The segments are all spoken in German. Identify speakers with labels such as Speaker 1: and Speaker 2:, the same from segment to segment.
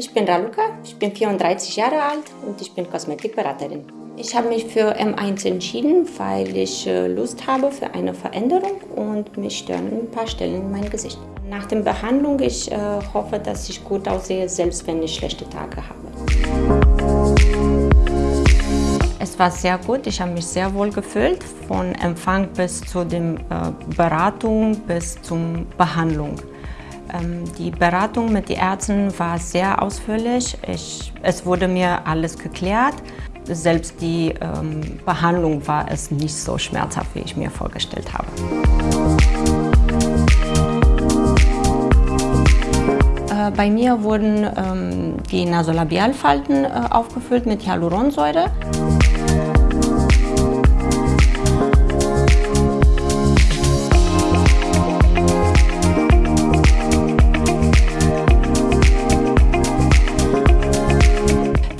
Speaker 1: Ich bin Raluca, ich bin 34 Jahre alt und ich bin Kosmetikberaterin. Ich habe mich für M1 entschieden, weil ich äh, Lust habe für eine Veränderung und mich stören ein paar Stellen in meinem Gesicht. Nach der Behandlung ich äh, hoffe, dass ich gut aussehe, selbst wenn ich schlechte Tage habe. Es war sehr gut, ich habe mich sehr wohl gefühlt, von Empfang bis zu der äh, Beratung bis zur Behandlung. Ähm, die Beratung mit den Ärzten war sehr ausführlich. Ich, es wurde mir alles geklärt. Selbst die ähm, Behandlung war es nicht so schmerzhaft, wie ich mir vorgestellt habe. Äh, bei mir wurden ähm, die Nasolabialfalten äh, aufgefüllt mit Hyaluronsäure.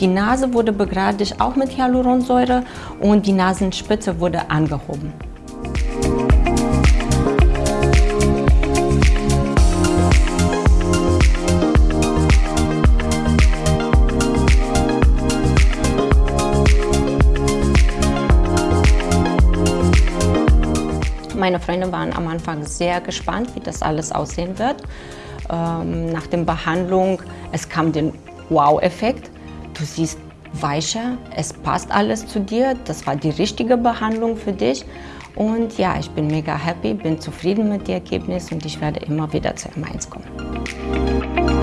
Speaker 1: Die Nase wurde begradigt auch mit Hyaluronsäure und die Nasenspitze wurde angehoben. Meine Freunde waren am Anfang sehr gespannt, wie das alles aussehen wird. Ähm, nach der Behandlung, es kam der Wow-Effekt. Du siehst weicher, es passt alles zu dir, das war die richtige Behandlung für dich. Und ja, ich bin mega happy, bin zufrieden mit dem Ergebnis und ich werde immer wieder zu M1 kommen.